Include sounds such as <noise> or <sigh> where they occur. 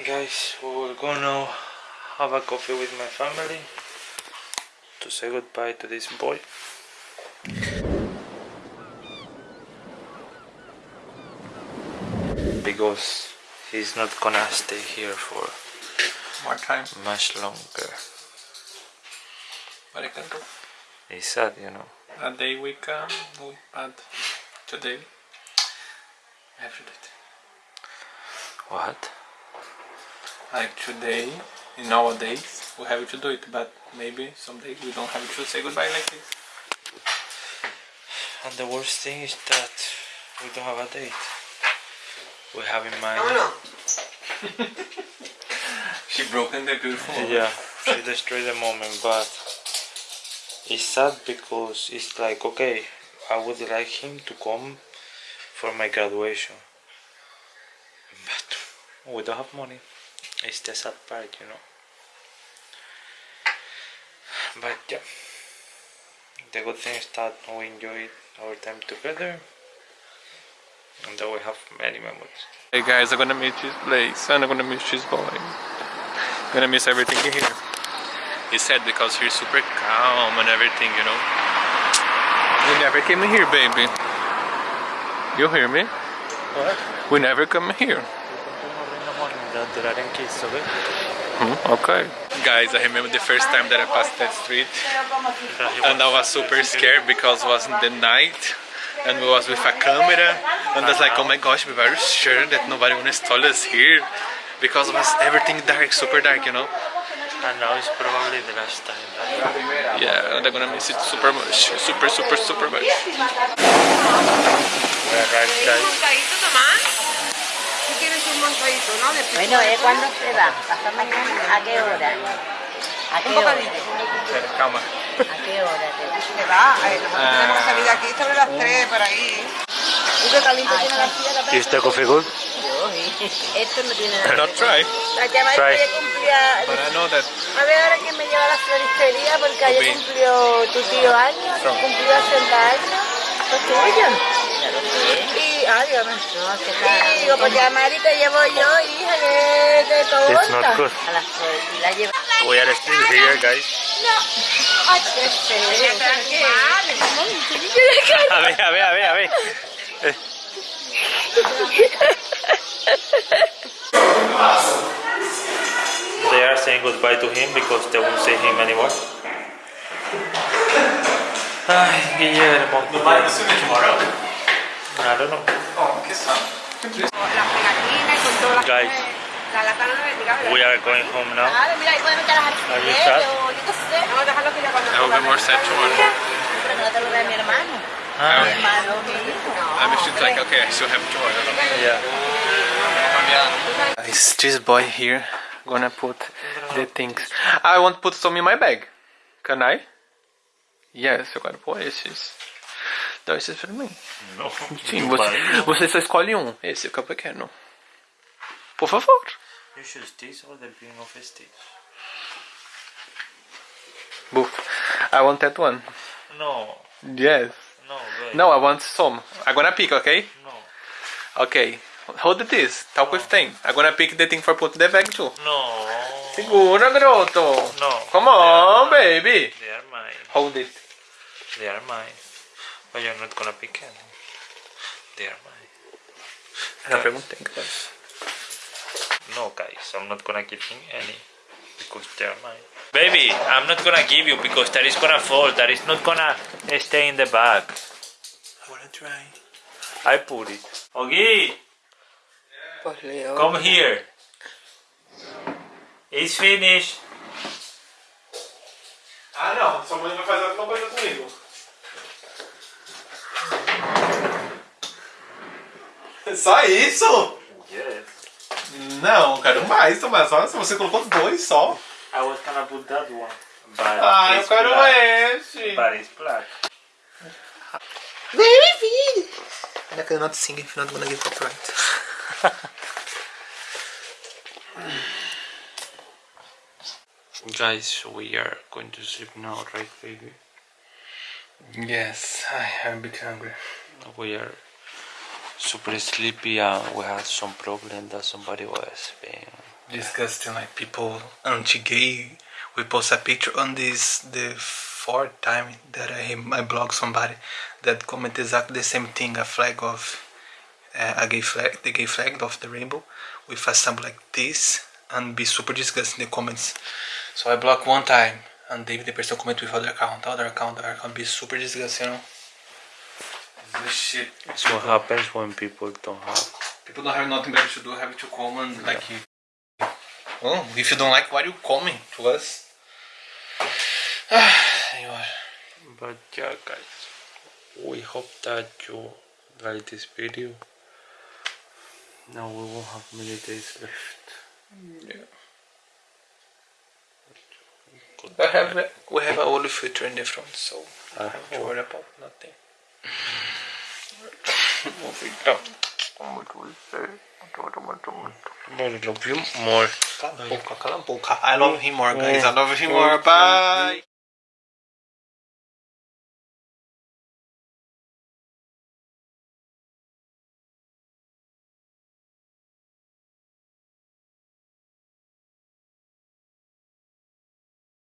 Guys, we will go now have a coffee with my family to say goodbye to this boy. Because he's not gonna stay here for More time. much longer. But I can go. It's sad, you know. A day we come, we but today to it. What? Like today, in nowadays, we have to do it, but maybe someday we don't have to say goodbye like this. And the worst thing is that we don't have a date. We have in mind. <laughs> She broken the beautiful moment. Yeah, she destroyed the moment, but it's sad because it's like okay, I would like him to come for my graduation, but we don't have money. It's the sad part, you know. But yeah, the good thing is that we enjoyed our time together, and that we have many memories. Hey guys, I'm gonna miss this place and I'm gonna miss this boy. I'm gonna miss everything here. It's sad because he's super calm and everything, you know. We never came here, baby. You hear me? What? We never come here. Hmm, okay. Guys, I remember the first time that I passed that street and I was super scared because it was in the night and we was with a camera and I was like, oh my gosh, be very sure that nobody will install us here because it was everything dark, super dark, you know. And now it's probably the last time. Right? Yeah, and I'm gonna miss it super much, super, super, super much. We arrived, guys. Un montadito, no? De Bueno, ¿eh? ¿cuándo se va? ¿Pasado mañana? ¿A qué hora? ¿A qué Un hora? ¿A qué hora te va? Se va. Nosotros tenemos que salir de aquí sobre las 3 por ahí. ¿Tú qué caliente tienes la silla? Is the coffee good? <laughs> Esto no tiene nada. Not try, La llamaré Try. que cumplía... A ver ahora quién me lleva a la floristería porque ayer cumplió tu tío años, cumplió 80 años. Pues tuyo. Que Y, No, que Y digo, pues llamar y te llevo yo, hija, que de todo. It's not good. A las flores. Y la lleva... We are still here, guys. A ver, a ver, a ver, a ver. They are saying goodbye to him because they won't see him anymore. Ay, Guillermo. tomorrow. I don't know. Oh, que sabe. Las pegatinas con todas las Guys, La lata no me We are going home now. Claro, mira, ahí pueden meter las Are you alfileres sad? yo qué sé. Vamos a dejarlo que ya cuando I will be more sad tomorrow. Pero no te lo vea mi hermano. Mi Ah, hermano, mi hijo. I wish it's like, okay, I still have tomorrow. yeah. Is this boy here gonna put the things? I want to put some in my bag. Can I? Yes, eu quero pôr esses. Dá esses pra mim. No. Sim, você, você só escolhe um. Esse que é o pequeno. Por favor. You choose this or the beginning of this. Boof. I want that one. No, Yes. no, wait. No, I want some. I'm gonna pick, okay? No, Okay. Hold this. Talk with thing. I'm gonna pick the thing for put the bag too. no. Segura, garoto. No. Come on, baby. They are mine. Hold it. They are mine. But you're not gonna pick any. They are mine. Já perguntei, guys. No, guys, I'm not gonna give him any because they are mine. Baby, I'm not gonna give you because that is gonna fall. That is not gonna stay in the bag. I wanna try. I put it. Ogi, come here. It's finished. Ah, não. Sua mãe vai fazer alguma coisa comigo. <laughs> Só isso? Yes. Não, quero mais, Tomás. Olha, se você colocou dois só. I was gonna put that one. But Ah, eu it's quero black. esse. But it's black. Baby! And I cannot sing if you're not gonna give copyright. Guys, we are going to sleep now, right, baby? Yes, I am a bit hungry. We are super sleepy and we had some problem that somebody was being disgusting. Like people anti-gay. We post a picture on this the fourth time that I I blog somebody that comment exactly the same thing. A flag of uh, a gay flag, the gay flag of the rainbow, with a symbol like this, and be super disgusting in the comments. So I block one time, and David the person comment with other account, other account, other account, be super disgusting. You know. This shit. It's what happens when people don't have. People don't have nothing better to do, have to come comment like you. Oh, if you don't like what you comment to us. <sighs> Anyway. But yeah, guys, we hope that you like this video. Now we won't have many days left. Yeah. I have we have a olive filter in the front, so I don't have to worry about nothing. But I oh. love you more. Cala a boca, cala a boca. I love him more, guys. I love him more. Bye.